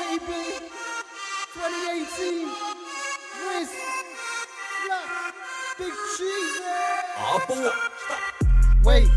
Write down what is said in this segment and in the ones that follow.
2018, Wiz, Flat, Big Cheese. 아뽀 ah, Wait,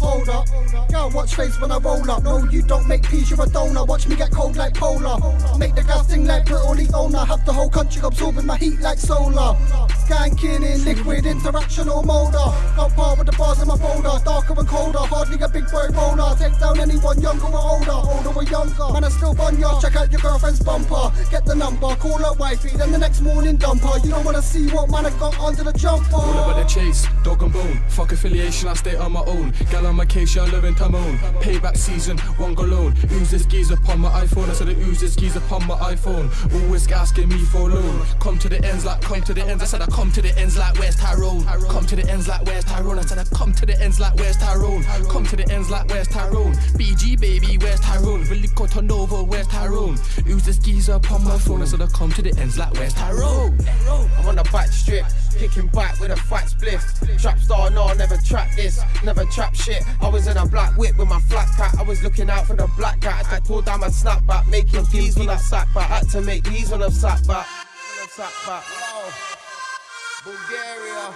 hold up. Girl, watch face when I roll up. No, you don't make peace, you're a donor. Watch me get cold like polar. Make the gas sing like Brittle owner. Have the whole country absorbing my heat like solar. Skanking in liquid, interactional motor. Got par with the bars in my folder. Darker and colder, hardly a big boy roller. Down anyone younger or older. Older or younger. Man, I still bun ya. Check out your girlfriend's bumper. Get the number, call her wifey. Then the next morning dumper. You don't wanna see what man I got under the jumper. All about the chase, dog and bone. Fuck affiliation, I stay on my own. Gal on my case, yeah, living Timon. Payback season, one go loan. Use this skis upon my iPhone. I said I use this skis upon my iPhone. Always asking me for a loan. Come to the ends like come to the ends. I said I come to the ends like where's Tyrone? Come to the ends like where's Tyrone? I said I come to the ends like where's Tyrone? Come to the ends like where's Tyrone? BG baby, where's Tyrone? Really got Nova, where's Tyrone? Use the skis upon my phone. I said I come to the ends like where's Tyrone? I'm on the back strip, kicking back with a fat spliff. Trap star, no, I never trap this, never trap shit. I was in a black whip with my flat cat, I was looking out for the black cat. I pulled down my snapback, making these when I sat back. Had to make these when I sat back. Bulgaria,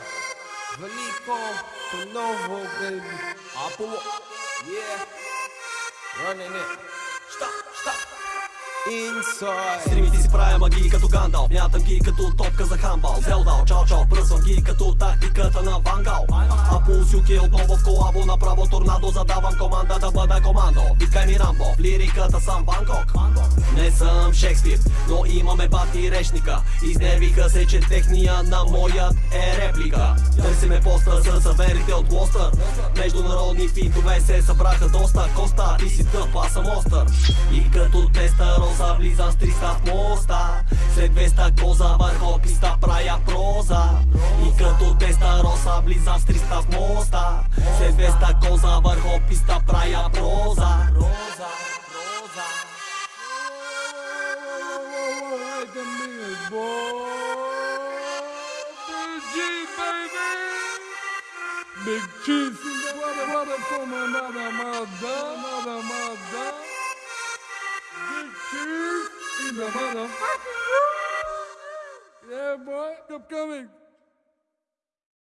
Veliko, Konovo, baby. 아뽀 Yeah, Inside. Стримите си правя магии като Гандал Мятам ги като топка за хамбал. Зелдал, чао чао, пръсвам ги като тактиката на Вангал. А по усюки отново в колабо Направо торнадо. Задавам команда да бъда командо. Викай ми Рамбо, в лириката съм Бангкок. Не съм Шекспир, но имаме бати речника. Изнервиха се, че техния на моят е реплика Търсиме поста с саверите от Глостър Международни финтове се събраха доста. Коста, ти си тъп, аз съм остър. И като теста роза влизам с 300 в моста. След 200 коза върху писта правя проза. И като теста роса влизам с 300 в моста. След 200 коза върху писта правя проза. Роза, роза. Big cheese water, water from another mother, another mother. Big cheese in the motherfucking Yeah, boy, keep coming.